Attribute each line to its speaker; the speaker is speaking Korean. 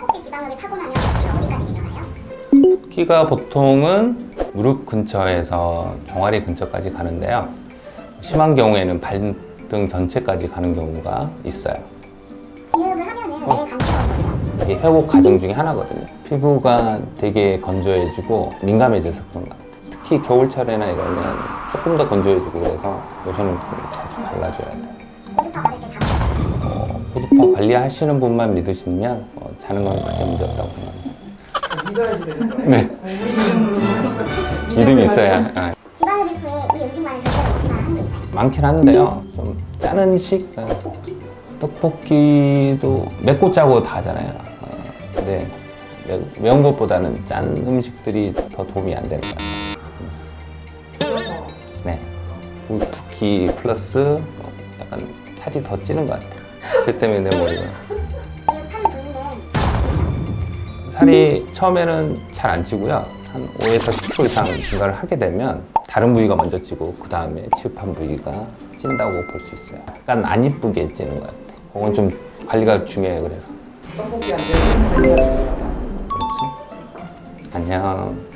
Speaker 1: 허벅지 지방흡입 하고 나면 어디까지 일어나요?
Speaker 2: 붓기가 보통은 무릎 근처에서 종아리 근처까지 가는데요. 심한 경우에는 발등 전체까지 가는 경우가 있어요.
Speaker 1: 지흡을 하면은 왜 감기가 걸려요?
Speaker 2: 이게 회복 과정 중에 하나거든요. 피부가 되게 건조해지고 민감해져서 그런 것 같아요. 특히 겨울철에나 이러면 조금 더 건조해지고 그래서 로션을 좀 자주 발라줘야 돼요. 어, 관리하시는 분만 믿으시면 어, 자는 건 크게 문제 없다고 생각합니다.
Speaker 3: 믿어야지 되는 거예요.
Speaker 2: 네. 믿음이 있어야. 아? 많긴 한데요. 좀짠 음식, 어, 떡볶이도 맵고 짜고 다 하잖아요. 어, 근데 매, 매운 것보다는 짠 음식들이 더 도움이 안 되는 것 같아요. 네. 붓기 플러스 어, 약간 살이 더 찌는 것 같아요. 제 때문에 내 머리가. 살이 처음에는 잘 안 찌고요. 한 5에서 10% 이상 증가를 하게 되면 다른 부위가 먼저 찌고 그 다음에 치흡한 부위가 찐다고 볼 수 있어요. 약간 안 이쁘게 찌는 것 같아요. 그건 좀 관리가 중요해요. 그래서. 그렇죠. 안녕.